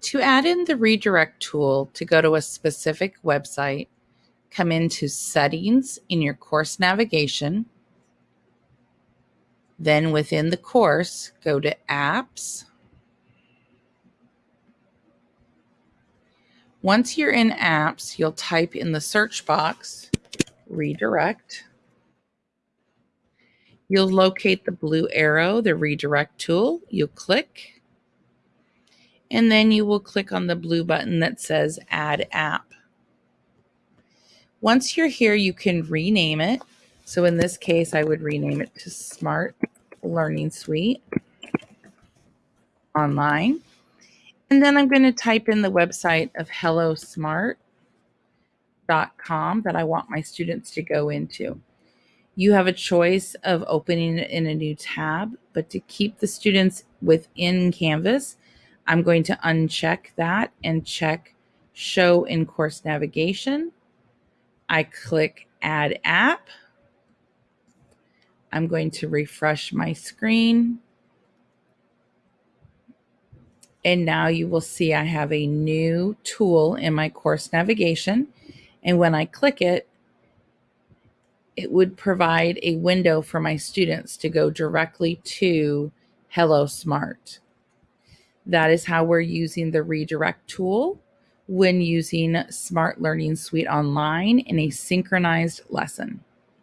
To add in the redirect tool to go to a specific website, come into Settings in your course navigation. Then within the course, go to Apps. Once you're in Apps, you'll type in the search box, Redirect. You'll locate the blue arrow, the redirect tool. You'll click, and then you will click on the blue button that says Add App. Once you're here, you can rename it. So in this case, I would rename it to Smart Learning Suite Online. And then I'm going to type in the website of hellosmart.com that I want my students to go into. You have a choice of opening it in a new tab, but to keep the students within Canvas, I'm going to uncheck that and check Show in Course Navigation. I click Add App. I'm going to refresh my screen. And now you will see I have a new tool in my course navigation. And when I click it, it would provide a window for my students to go directly to Hello Smart. That is how we're using the redirect tool when using Smart Learning Suite online in a synchronized lesson.